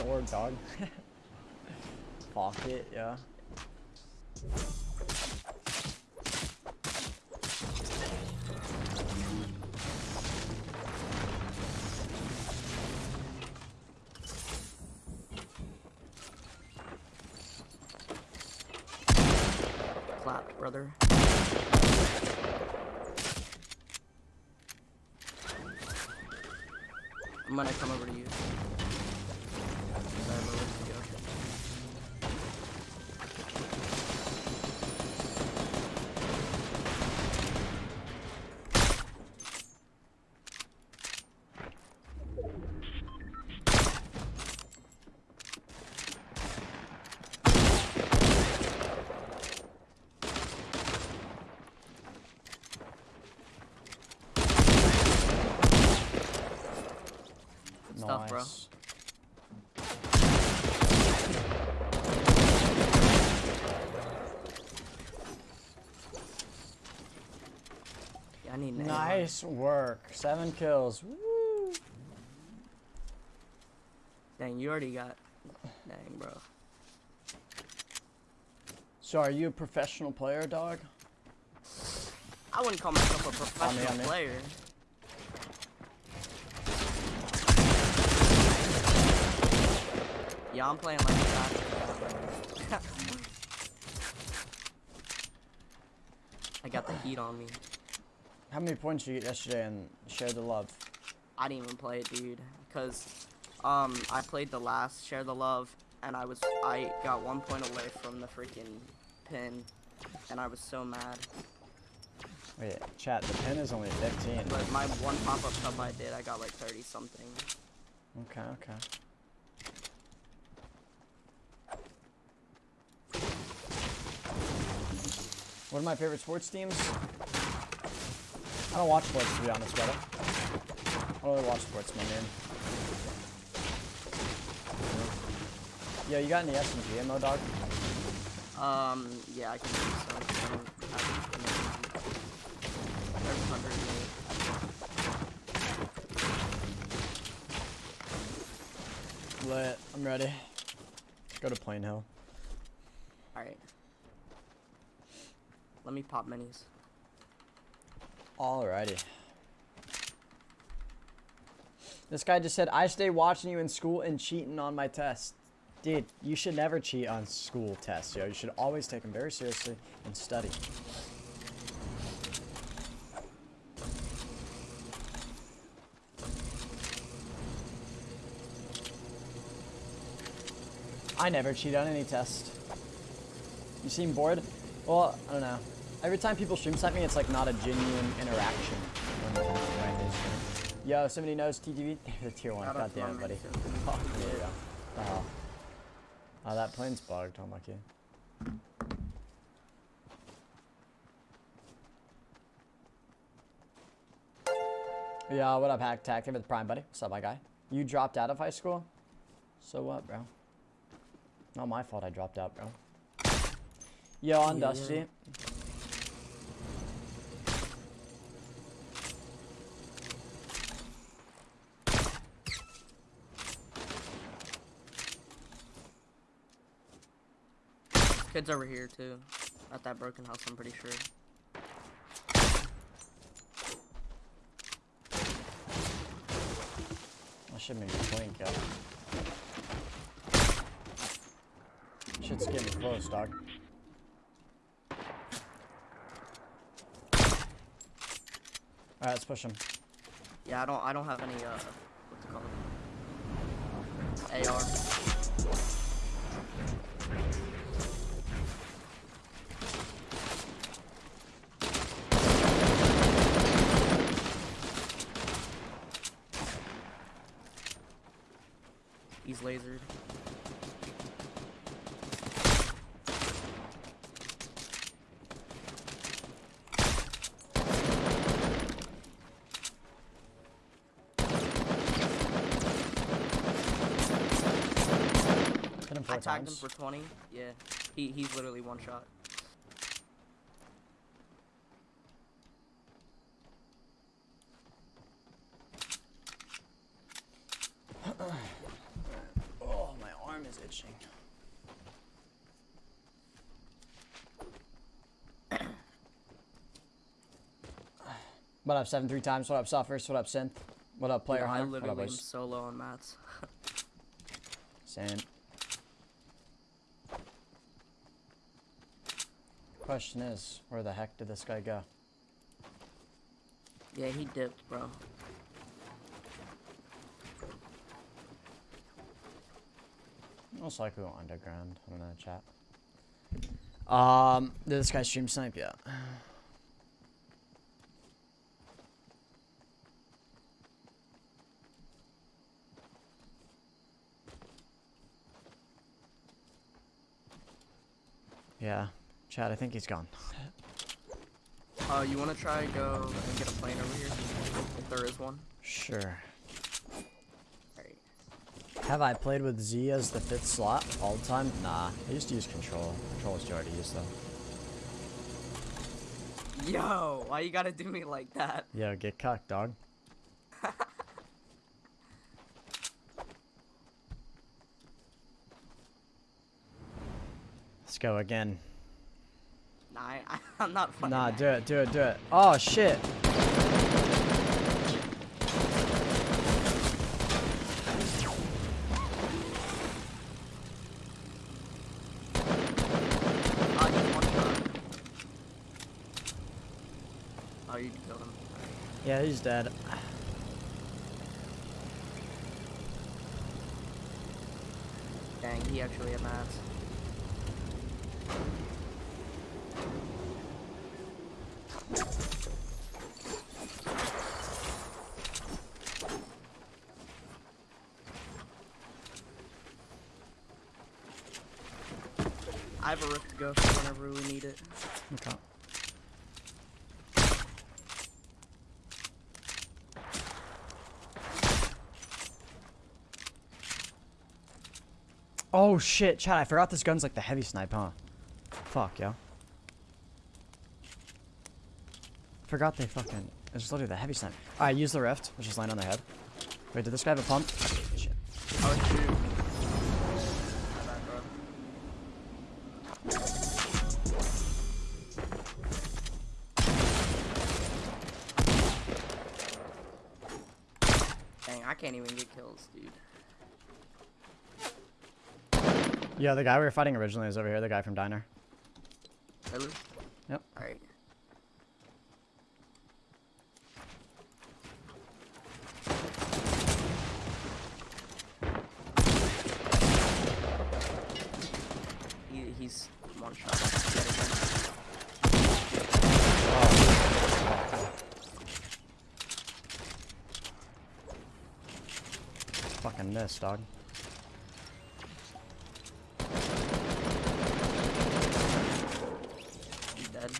org, dog. Pocket, yeah. Clapped, brother. I'm gonna come over to you. Sorry, I'm over to go. Good stuff, bro. Nice. Yeah, I need an. Nice work. Seven kills. Woo. Dang, you already got. Dang, bro. So are you a professional player, dog? I wouldn't call myself a On me, professional on me. player. Yeah, I'm playing like a bastard. I got the heat on me. How many points did you get yesterday and share the love? I didn't even play it, dude, because um I played the last share the love, and I was I got one point away from the freaking pin, and I was so mad. Wait, chat, the pin is only 15. But my one pop up cup I did, I got like 30 something. Okay, okay. One of my favorite sports teams? I don't watch sports to be honest, brother. I don't really watch sports, my man. Yo, you got any SMG ammo, dog? Um, yeah, I can do some. I don't have any. There's 108. Lit. I'm ready. Go to Plain Hill. Alright. Let me pop minis. Alrighty. This guy just said, I stay watching you in school and cheating on my tests. Dude, you should never cheat on school tests, yo. You should always take them very seriously and study. I never cheat on any test. You seem bored? Well, I don't know. Every time people stream at me, it's like not a genuine interaction. when- when they stream. Yo, somebody knows TTV? the tier one. God damn it, buddy. mates. Oh, there you go. The hell? Oh, that plane's bugged. Oh Unlucky. Yeah, what up, Hack Tack? Give it the prime, buddy. What's up, my guy? You dropped out of high school? So what, bro? Not my fault I dropped out, bro. Yo, on Yeah. Dusty. Kids over here too. At that broken house, I'm pretty sure. I should maybe blink, yo. Shit's getting close, dog. Alright, let's push him. Yeah, I don't. I don't have any. Uh, what's it called? AR. Lasered. Hit him four I tagged him for 20. Yeah, he he's literally one shot. Oh. is itching. What up, seven three times? What up, Suffers? What up, Synth? What up, Player Yeah, I Hunter? What up, literally am boys? solo on mats. Same. Question is, where the heck did this guy go? Yeah, he dipped, bro. Most likely went underground. I don't know, chat. Um, did this guy stream snipe? Yeah. Yeah, Chad, I think he's gone. Uh, you wanna try go and get a plane over here? If there is one. Sure. Have I played with Z as the fifth slot all the time? Nah, I used to use control. Control is too hard to use though. Yo, why you gotta do me like that? Yo, get cucked, dog. Let's go again. Nah, I, I'm not funny. Nah, do it, do it, do it. Oh shit. Oh, he's one shot. Oh, you killed him. Yeah, he's dead. Dang, he actually had mats. I have a rift to go for whenever we need it. Okay. Oh shit, Chad, I forgot this gun's like the heavy snipe, huh? Fuck, yo. Forgot they fucking. It's literally the heavy snipe. Alright, use the rift, which is land on their head. Wait, did this guy have a pump? Shit. Oh, Yeah, the guy we were fighting originally is over here, the guy from Diner. Really? Yep. Alright. He, he's one shot. Fucking miss, dog. He's dead.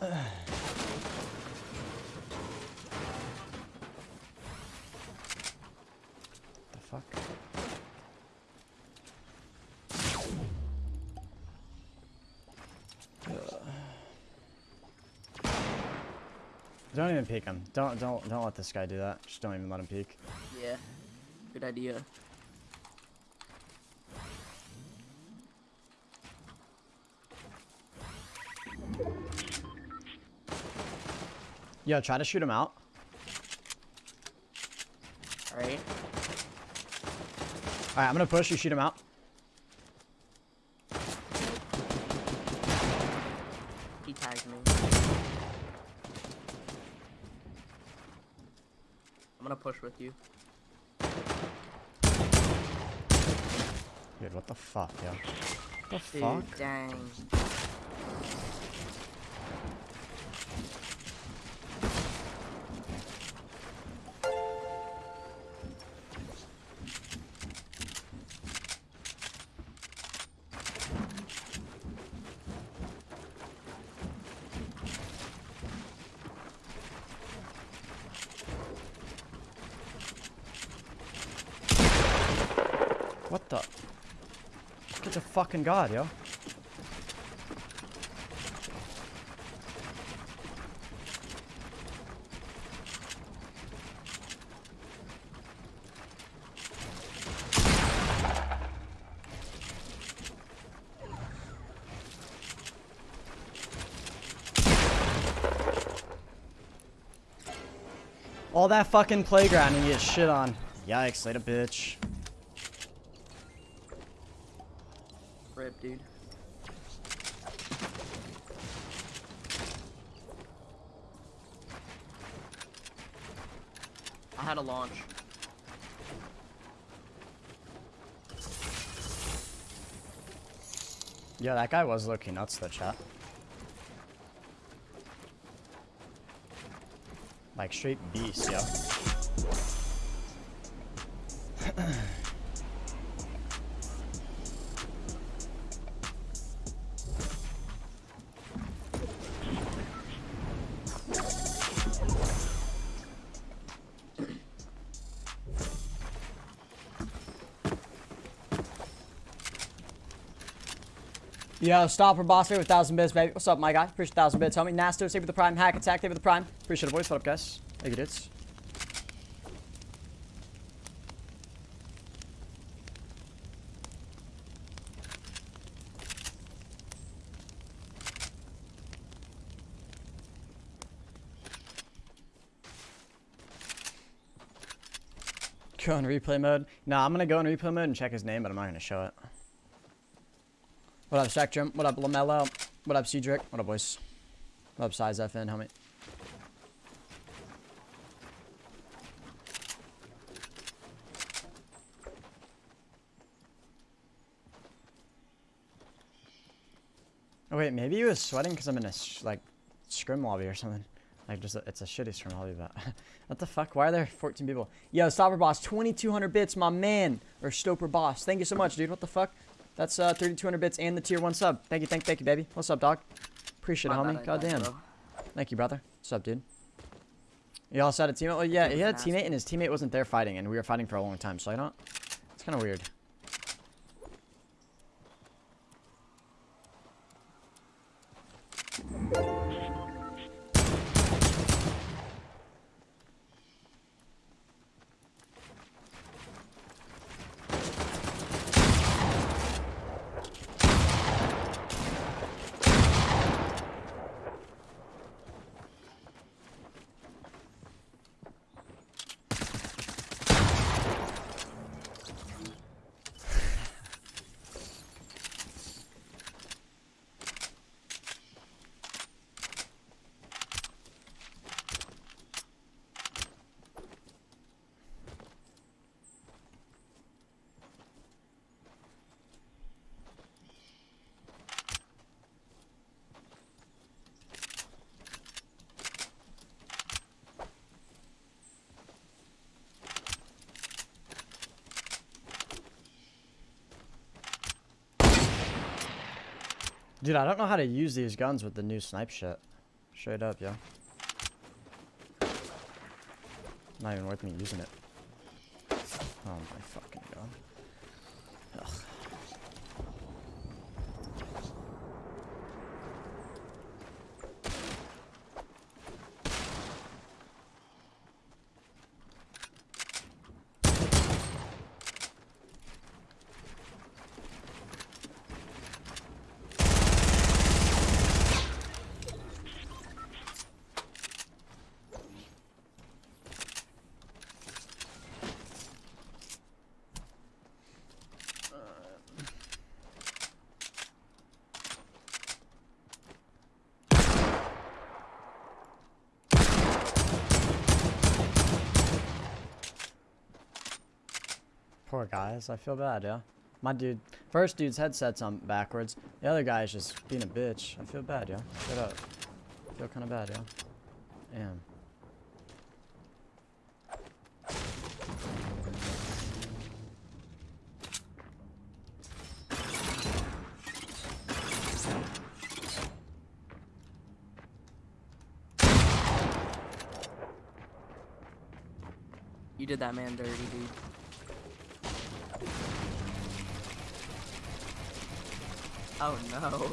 The fuck? Don't even peek him. Don't don't don't let this guy do that. Just don't even let him peek. Yeah. Good idea. Yo, try to shoot him out. Alright. Alright, I'm gonna push, you shoot him out. He tagged me. I'm gonna push with you. Dude, what the fuck, yo? What the Dude, fuck? dang. The a fucking god, yo. All that fucking playground and you get shit on. Yikes, later bitch. Dude. I had a launch. Yeah, that guy was looking nuts, the chat. Like, straight beast, yo. Yo, Stopper Boss with 1,000 bits, baby. What's up, my guy? Appreciate 1,000 bits, homie. Nasto, save with the Prime. Hack Attack, save with the Prime. Appreciate it, boys. What up, guys? Thank you, dudes. Go in replay mode. Nah, I'm gonna go in replay mode and check his name, but I'm not gonna show it. What up, Spectrum? What up, LaMelo? What up, Cedric? What up, boys? What up, Size FN, homie? Oh, wait, maybe he was sweating because I'm in a, like, scrim lobby or something. Like, just a, it's a shitty scrim lobby, but... what the fuck? Why are there 14 people? Yo, Stopper Boss, 2,200 bits, my man. Or Stoper Boss. Thank you so much, dude. What the fuck? That's uh, 3,200 bits and the tier 1 sub. Thank you, thank, thank you, baby. What's up, dog? Appreciate it, My homie. bad, God damn. Thank you, brother. What's up, dude? You also had a teammate? Well, yeah, he had a teammate, and his teammate wasn't there fighting, and we were fighting for a long time, so I don't... It's kind of weird. Dude, I don't know how to use these guns with the new snipe shit. Straight up, yo. Not even worth me using it. Oh my fucking god. Ugh. Poor guys, I feel bad, yeah. My dude, first dude's headset's on backwards. The other guy's just being a bitch. I feel bad, yeah. Shut up. I feel kind of bad, yeah. Damn. You did that man dirty, dude. Oh no.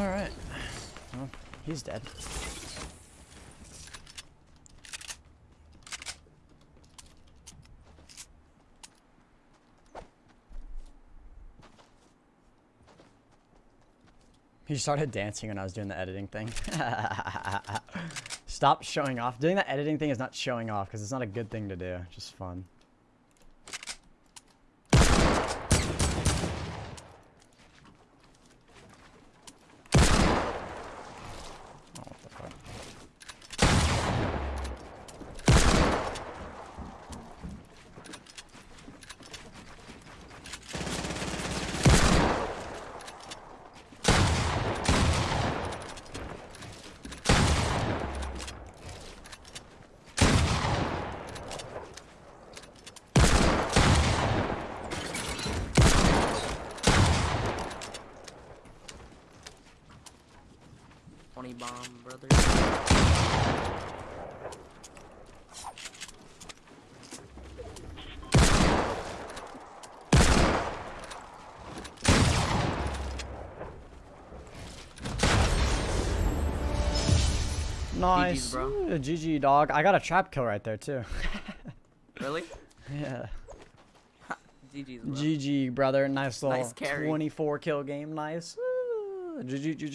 Alright. He's dead. He started dancing when I was doing the editing thing. Stop showing off. Doing the editing thing is not showing off because it's not a good thing to do. Just fun. Twenty bomb, brother. Nice. Ooh, GG, dog. I got a trap kill right there, too. Really? yeah. GG's, bro. GG, brother. Nice little Nice carry. 24 kill game. Nice. Ooh, GG, GG.